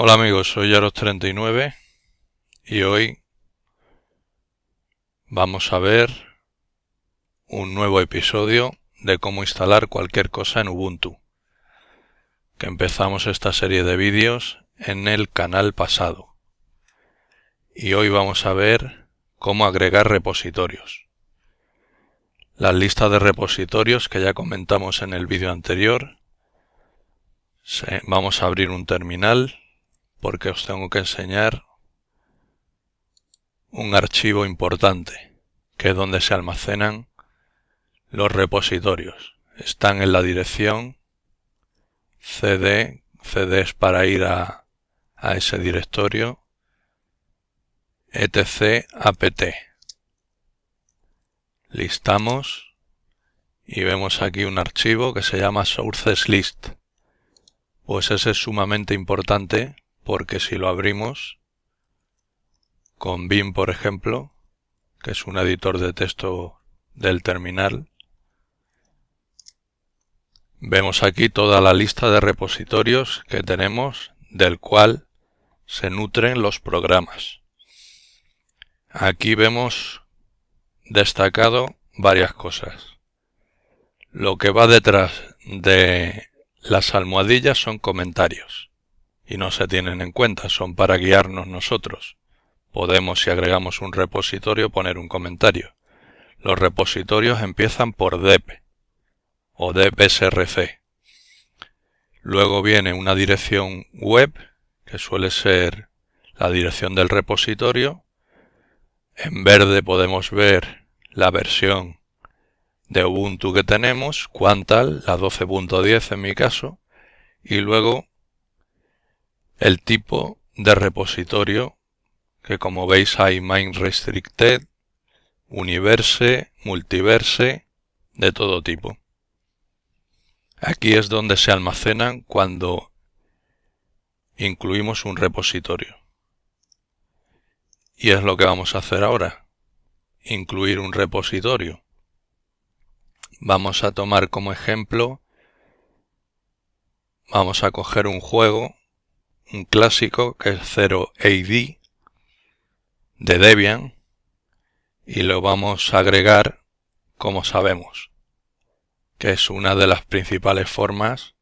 Hola amigos, soy Yaros39 y hoy vamos a ver un nuevo episodio de cómo instalar cualquier cosa en Ubuntu que empezamos esta serie de vídeos en el canal pasado y hoy vamos a ver cómo agregar repositorios las listas de repositorios que ya comentamos en el vídeo anterior vamos a abrir un terminal porque os tengo que enseñar un archivo importante, que es donde se almacenan los repositorios. Están en la dirección cd, cd es para ir a, a ese directorio, etc apt. Listamos y vemos aquí un archivo que se llama sources list. Pues ese es sumamente importante porque si lo abrimos con Vim, por ejemplo, que es un editor de texto del terminal, vemos aquí toda la lista de repositorios que tenemos del cual se nutren los programas. Aquí vemos destacado varias cosas. Lo que va detrás de las almohadillas son comentarios y no se tienen en cuenta, son para guiarnos nosotros. Podemos, si agregamos un repositorio, poner un comentario. Los repositorios empiezan por dep o depsrc. Luego viene una dirección web, que suele ser la dirección del repositorio. En verde podemos ver la versión de Ubuntu que tenemos, Quantal, la 12.10 en mi caso, y luego el tipo de repositorio que como veis hay main restricted, universe, multiverse, de todo tipo. Aquí es donde se almacenan cuando incluimos un repositorio. Y es lo que vamos a hacer ahora, incluir un repositorio. Vamos a tomar como ejemplo, vamos a coger un juego un clásico que es 0AD de Debian y lo vamos a agregar como sabemos que es una de las principales formas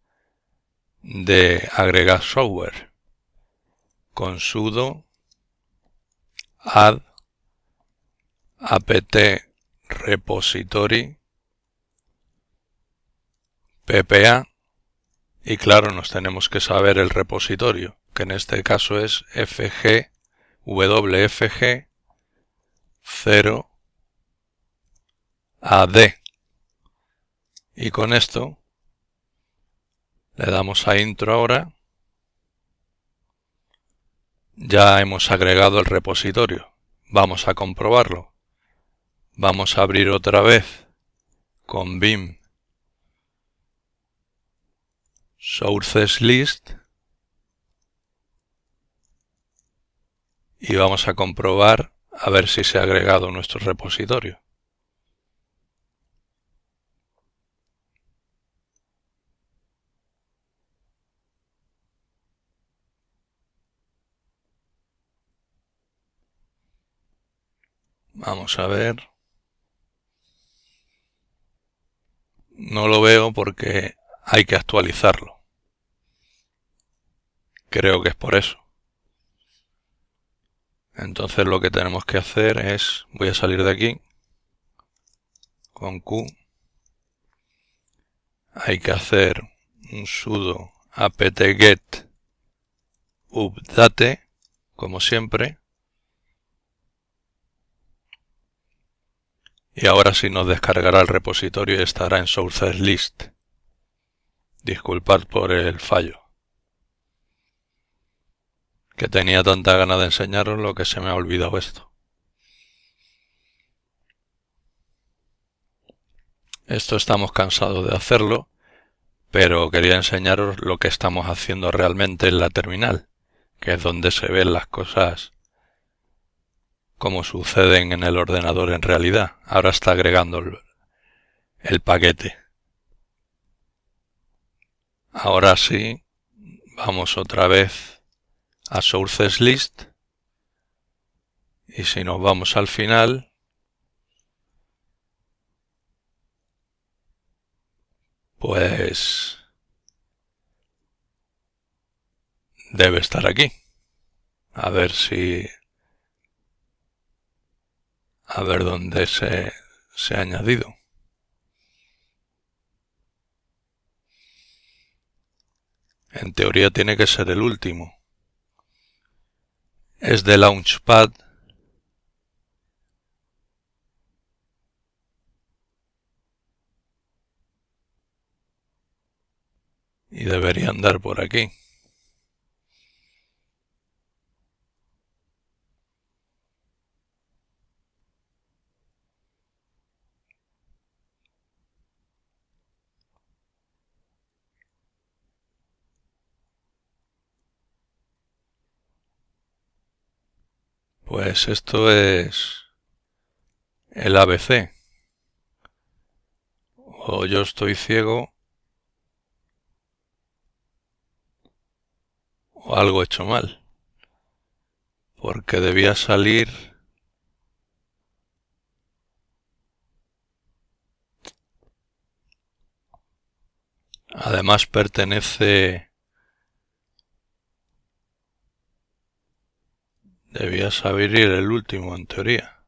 de agregar software con sudo add apt repository ppa y claro, nos tenemos que saber el repositorio, que en este caso es fg wfg 0 ad. Y con esto le damos a intro ahora. Ya hemos agregado el repositorio. Vamos a comprobarlo. Vamos a abrir otra vez con vim sources list y vamos a comprobar a ver si se ha agregado nuestro repositorio. Vamos a ver. No lo veo porque hay que actualizarlo. Creo que es por eso. Entonces lo que tenemos que hacer es, voy a salir de aquí, con Q, hay que hacer un sudo apt-get update, como siempre, y ahora sí nos descargará el repositorio y estará en sources list. Disculpad por el fallo que tenía tanta gana de enseñaros lo que se me ha olvidado esto. Esto estamos cansados de hacerlo, pero quería enseñaros lo que estamos haciendo realmente en la terminal, que es donde se ven las cosas como suceden en el ordenador en realidad. Ahora está agregando el, paquete. Ahora sí, vamos otra vez a Sources List y si nos vamos al final pues debe estar aquí. A ver si... A ver dónde se, se ha añadido. En teoría tiene que ser el último. Es de Launchpad. Y debería andar por aquí. Pues esto es el ABC. O yo estoy ciego o algo hecho mal. Porque debía salir Además pertenece Debía saber ir el último, en teoría.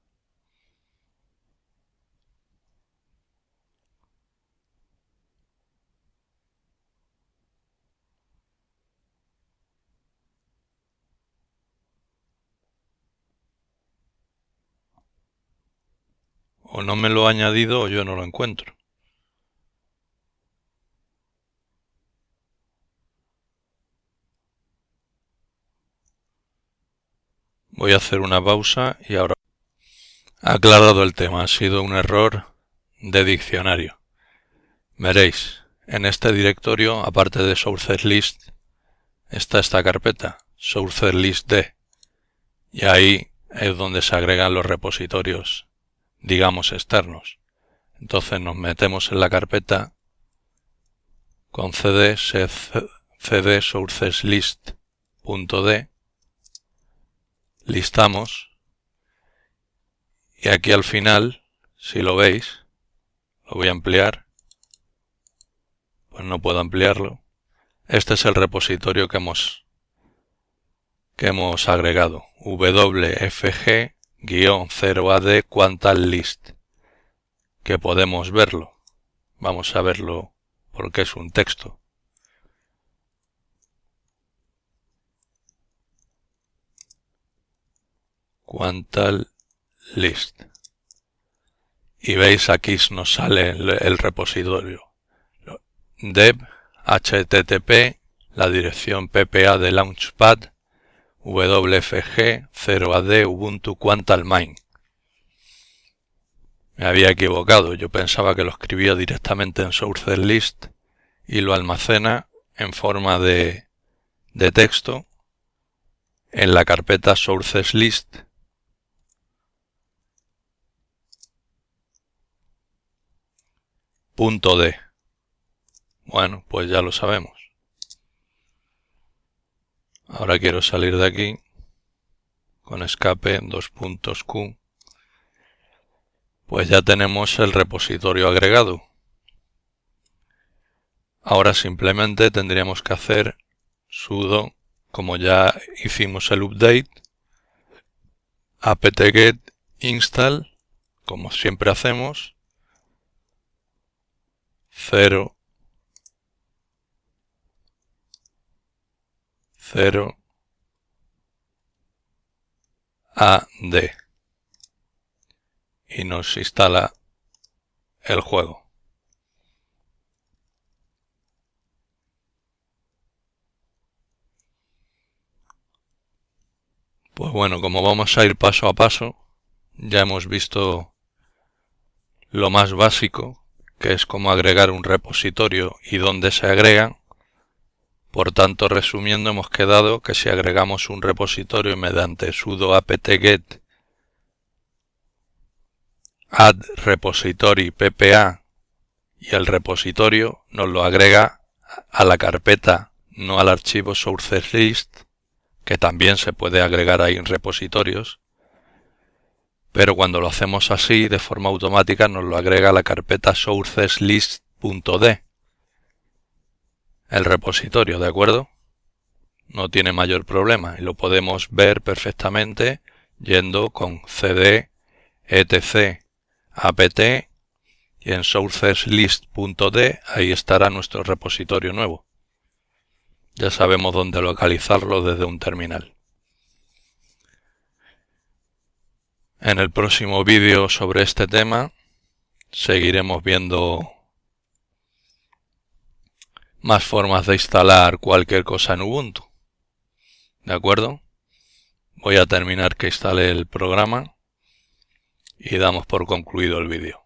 O no me lo ha añadido o yo no lo encuentro. Voy a hacer una pausa y ahora... Aclarado el tema, ha sido un error de diccionario. Veréis, en este directorio, aparte de sources list, está esta carpeta, sources list d, y ahí es donde se agregan los repositorios, digamos, externos. Entonces nos metemos en la carpeta con cd, cd sources list.d listamos y aquí al final, si lo veis, lo voy a ampliar, pues no puedo ampliarlo. Este es el repositorio que hemos, que hemos agregado, wfg-0ad quantal list, que podemos verlo. Vamos a verlo porque es un texto. Quantal list. Y veis aquí nos sale el, repositorio. dev http la dirección ppa de launchpad wfg 0ad ubuntu quantal main. Me había equivocado, yo pensaba que lo escribía directamente en sources list y lo almacena en forma de, de texto en la carpeta sources list punto D. Bueno, pues ya lo sabemos. Ahora quiero salir de aquí con escape dos puntos Q. Pues ya tenemos el repositorio agregado. Ahora simplemente tendríamos que hacer sudo, como ya hicimos el update, apt-get install, como siempre hacemos, 0, 0, AD y nos instala el juego. Pues bueno, como vamos a ir paso a paso, ya hemos visto lo más básico que es como agregar un repositorio y dónde se agregan, Por tanto, resumiendo, hemos quedado que si agregamos un repositorio mediante sudo apt-get add repository ppa y el repositorio nos lo agrega a la carpeta, no al archivo sourceslist, que también se puede agregar ahí en repositorios, pero cuando lo hacemos así, de forma automática, nos lo agrega a la carpeta sourceslist.d el repositorio, ¿de acuerdo? No tiene mayor problema y lo podemos ver perfectamente yendo con cd etc apt y en sourceslist.d ahí estará nuestro repositorio nuevo. Ya sabemos dónde localizarlo desde un terminal. En el próximo vídeo sobre este tema seguiremos viendo más formas de instalar cualquier cosa en Ubuntu. ¿De acuerdo? Voy a terminar que instale el programa y damos por concluido el vídeo.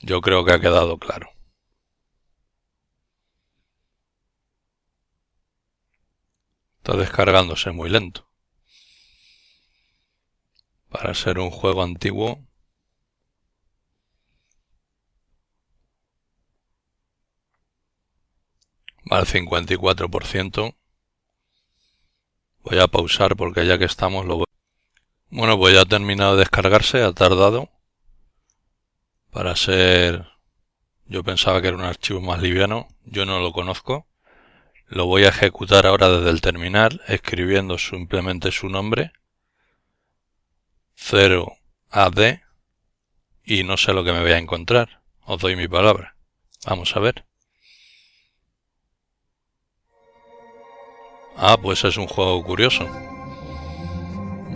Yo creo que ha quedado claro. Está descargándose muy lento. Para ser un juego antiguo va al 54%. Voy a pausar porque ya que estamos lo voy... Bueno, pues ya ha terminado de descargarse, ha tardado. Para ser... Yo pensaba que era un archivo más liviano, yo no lo conozco. Lo voy a ejecutar ahora desde el terminal, escribiendo simplemente su nombre. 0AD. Y no sé lo que me voy a encontrar. Os doy mi palabra. Vamos a ver. Ah, pues es un juego curioso.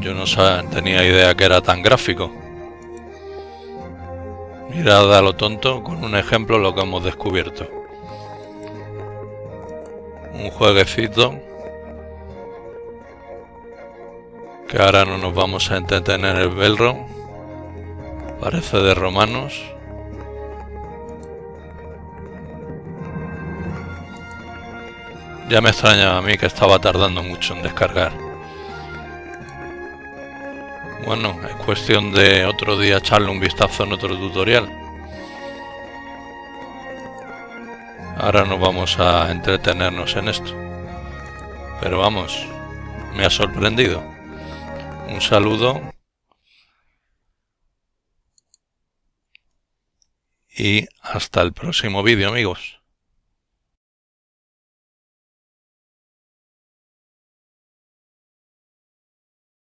Yo no tenía idea que era tan gráfico. Mirad a lo tonto con un ejemplo lo que hemos descubierto. Un jueguecito que ahora no nos vamos a entretener el velro. Parece de romanos. Ya me extrañaba a mí que estaba tardando mucho en descargar. Bueno, es cuestión de otro día echarle un vistazo en otro tutorial. Ahora nos vamos a entretenernos en esto. Pero vamos, me ha sorprendido. Un saludo. Y hasta el próximo vídeo amigos.